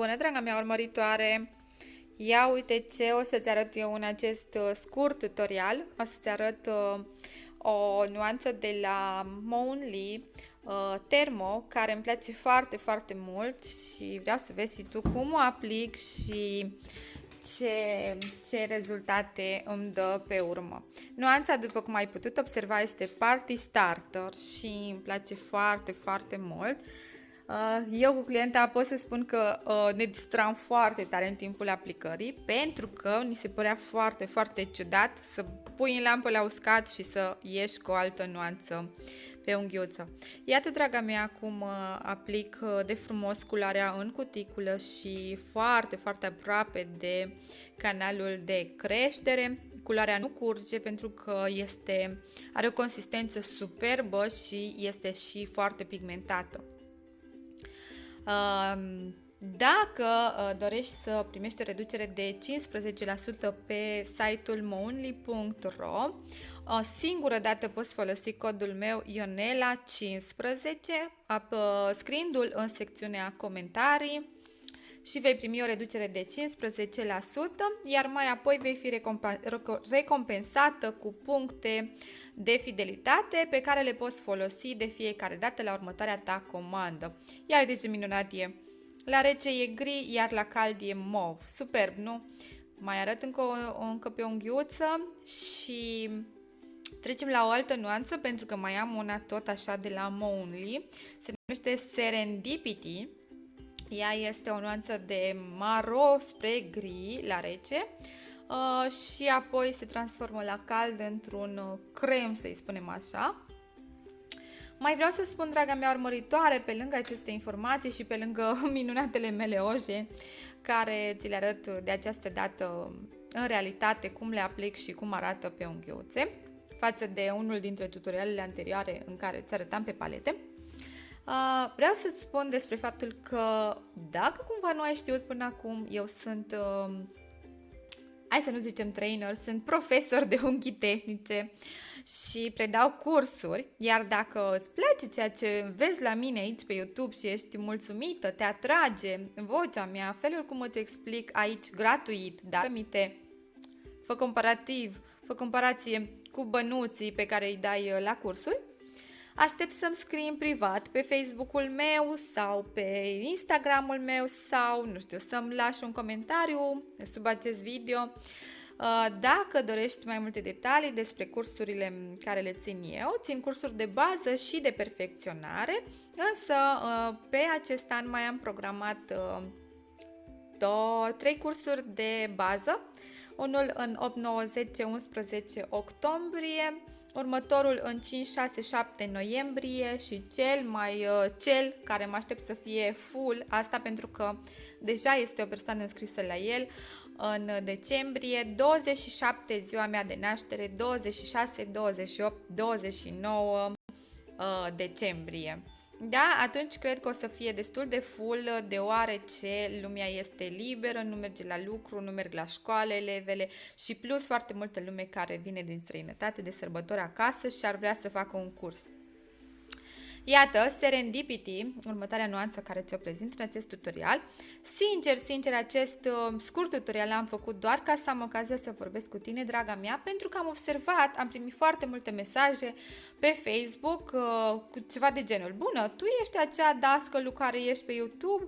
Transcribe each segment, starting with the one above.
Bună, draga mea urmăritoare! Ia uite ce o să-ți arăt eu în acest uh, scurt tutorial. O să-ți arăt uh, o nuanță de la Monly uh, Thermo, care îmi place foarte, foarte mult și vreau să vezi și tu cum o aplic și ce, ce rezultate îmi dă pe urmă. Nuanța, după cum ai putut observa, este Party Starter și îmi place foarte, foarte mult. Uh, eu cu clienta pot să spun că uh, ne distram foarte tare în timpul aplicării pentru că ni se părea foarte, foarte ciudat să pui în lampă la uscat și să ieși cu o altă nuanță pe unghiuță. Iată, draga mea, cum uh, aplic de frumos culoarea în cuticulă și foarte, foarte aproape de canalul de creștere. Culoarea nu curge pentru că este, are o consistență superbă și este și foarte pigmentată. Dacă uh, dorești să primești o reducere de 15% pe site-ul moonly.ro, o singură dată poți folosi codul meu Ionela15, scriindu-l în secțiunea comentarii și vei primi o reducere de 15%, iar mai apoi vei fi recompensată cu puncte de fidelitate pe care le poți folosi de fiecare dată la următoarea ta comandă. Ia uite ce minunat e! La rece e gri, iar la cald e mov. Superb, nu? Mai arăt încă, o, încă pe o unghiuță și trecem la o altă nuanță pentru că mai am una tot așa de la Monly. Se numește Serendipity. Ea este o nuanță de maro spre gri la rece uh, și apoi se transformă la cald într-un uh, crem, să-i spunem așa. Mai vreau să spun, draga mea urmăritoare, pe lângă aceste informații și pe lângă minunatele mele oje, care ți le arăt de această dată în realitate cum le aplic și cum arată pe unghiuțe, față de unul dintre tutorialele anterioare în care ți arătam pe palete. Uh, vreau să-ți spun despre faptul că dacă cumva nu ai știut până acum, eu sunt, uh, hai să nu zicem trainer, sunt profesor de unghii tehnice și predau cursuri, iar dacă îți place ceea ce vezi la mine aici pe YouTube și ești mulțumită, te atrage vocea mea, felul cum îți explic aici gratuit, dar amite, fă comparativ, fă comparație cu bănuții pe care îi dai la cursuri, Aștept să-mi scrii în privat pe Facebook-ul meu sau pe Instagram-ul meu sau, nu știu, să-mi lași un comentariu sub acest video. Uh, dacă dorești mai multe detalii despre cursurile care le țin eu, țin cursuri de bază și de perfecționare, însă uh, pe acest an mai am programat uh, două, trei cursuri de bază, unul în 8, 9, 10, 11 octombrie, următorul în 5, 6, 7 noiembrie și cel mai uh, cel care mă aștept să fie full, asta pentru că deja este o persoană înscrisă la el, în decembrie, 27 ziua mea de naștere, 26, 28, 29 uh, decembrie. Da, atunci cred că o să fie destul de full, deoarece lumea este liberă, nu merge la lucru, nu merg la școală elevele și plus foarte multă lume care vine din străinătate de sărbători acasă și ar vrea să facă un curs. Iată, Serendipity, următoarea nuanță care ți-o prezint în acest tutorial. Sincer, sincer, acest uh, scurt tutorial l-am făcut doar ca să am ocazia să vorbesc cu tine, draga mea, pentru că am observat, am primit foarte multe mesaje pe Facebook uh, cu ceva de genul. Bună, tu ești acea dascălu care ești pe YouTube?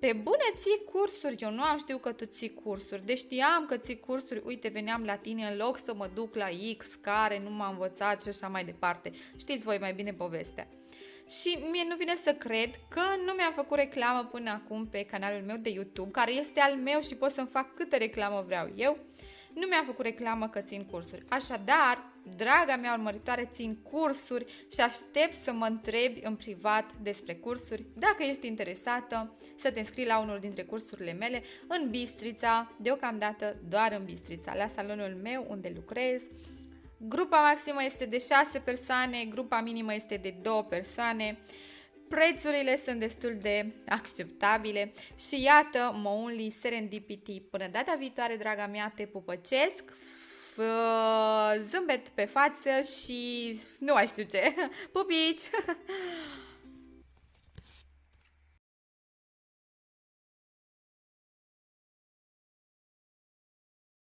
Pe bune ții cursuri, eu nu am știut că tu ții cursuri, deci știam că ții cursuri, uite, veneam la tine în loc să mă duc la X care nu m-a învățat și așa mai departe. Știți voi mai bine povestea. Și mie nu vine să cred că nu mi-am făcut reclamă până acum pe canalul meu de YouTube, care este al meu și pot să-mi fac câtă reclamă vreau eu. Nu mi-am făcut reclamă că țin cursuri. Așadar, draga mea urmăritoare, țin cursuri și aștept să mă întrebi în privat despre cursuri. Dacă ești interesată, să te înscrii la unul dintre cursurile mele în Bistrița, deocamdată doar în Bistrița, la salonul meu unde lucrez Grupa maximă este de 6 persoane, grupa minimă este de 2 persoane. Prețurile sunt destul de acceptabile și iată, mă unli serendipity. Până data viitoare, draga mea, te pupăcesc, zâmbet pe față și nu mai știu ce. Pupici!